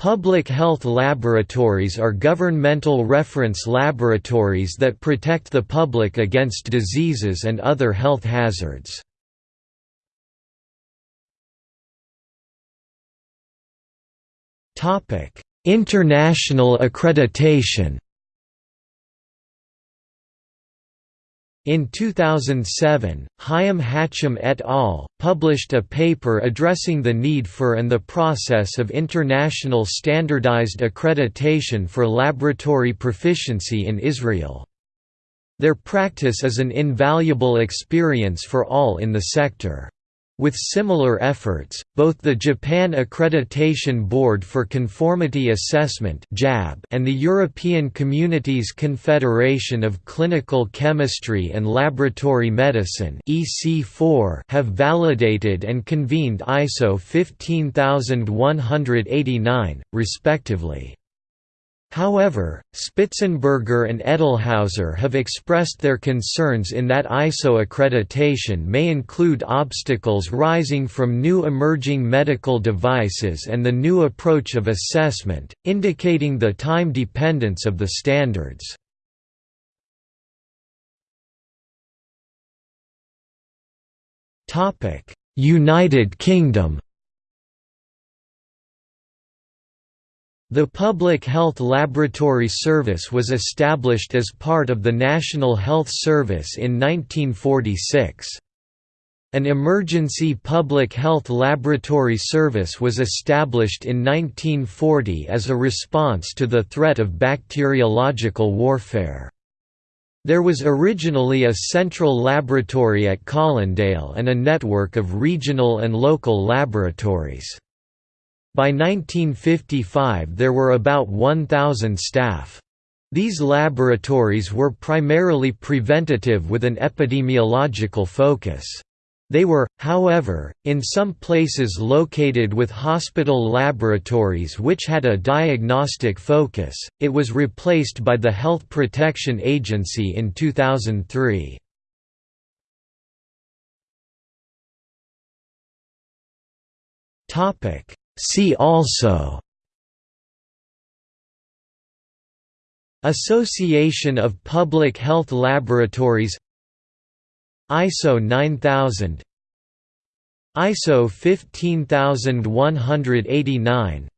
Public health laboratories are governmental reference laboratories that protect the public against diseases and other health hazards. International accreditation In 2007, Chaim Hachem et al. published a paper addressing the need for and the process of international standardized accreditation for laboratory proficiency in Israel. Their practice is an invaluable experience for all in the sector. With similar efforts, both the Japan Accreditation Board for Conformity Assessment and the European Communities Confederation of Clinical Chemistry and Laboratory Medicine have validated and convened ISO 15189, respectively. However, Spitzenberger and Edelhauser have expressed their concerns in that ISO accreditation may include obstacles rising from new emerging medical devices and the new approach of assessment, indicating the time dependence of the standards. United Kingdom The Public Health Laboratory Service was established as part of the National Health Service in 1946. An emergency public health laboratory service was established in 1940 as a response to the threat of bacteriological warfare. There was originally a central laboratory at Colindale and a network of regional and local laboratories. By 1955 there were about 1,000 staff. These laboratories were primarily preventative with an epidemiological focus. They were, however, in some places located with hospital laboratories which had a diagnostic focus. It was replaced by the Health Protection Agency in 2003. Topic: See also Association of Public Health Laboratories ISO 9000 ISO 15189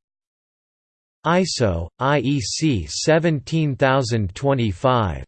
ISO IEC 17025